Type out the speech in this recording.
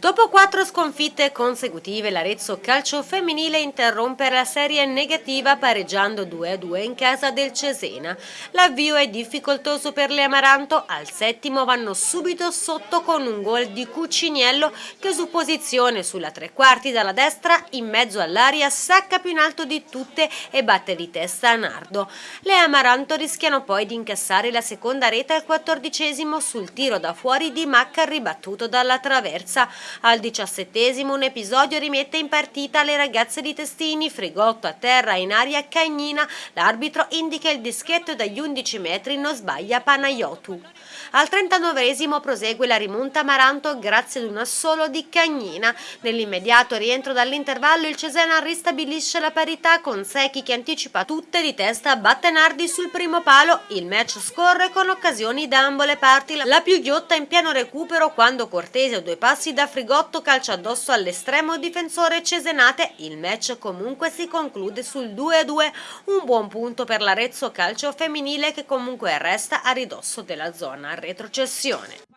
Dopo quattro sconfitte consecutive l'Arezzo Calcio Femminile interrompe la serie negativa pareggiando 2-2 in casa del Cesena. L'avvio è difficoltoso per le Amaranto, al settimo vanno subito sotto con un gol di Cuciniello che su posizione sulla tre quarti dalla destra in mezzo all'aria sacca più in alto di tutte e batte di testa a Nardo. Le Amaranto rischiano poi di incassare la seconda rete al quattordicesimo sul tiro da fuori di Macca ribattuto dalla traversa. Al diciassettesimo un episodio rimette in partita le ragazze di Testini, Frigotto a terra in aria Cagnina, l'arbitro indica il dischetto dagli 11 metri, non sbaglia Panayotu. Al 39esimo prosegue la rimonta Maranto grazie ad un assolo di Cagnina. Nell'immediato rientro dall'intervallo il Cesena ristabilisce la parità con Secchi che anticipa tutte di testa batte Nardi sul primo palo. Il match scorre con occasioni da ambo le parti. La più ghiotta in pieno recupero quando Cortese a due passi da Frigotto calcia addosso all'estremo difensore Cesenate. Il match comunque si conclude sul 2-2. Un buon punto per l'Arezzo calcio femminile che comunque resta a ridosso della zona retrocessione.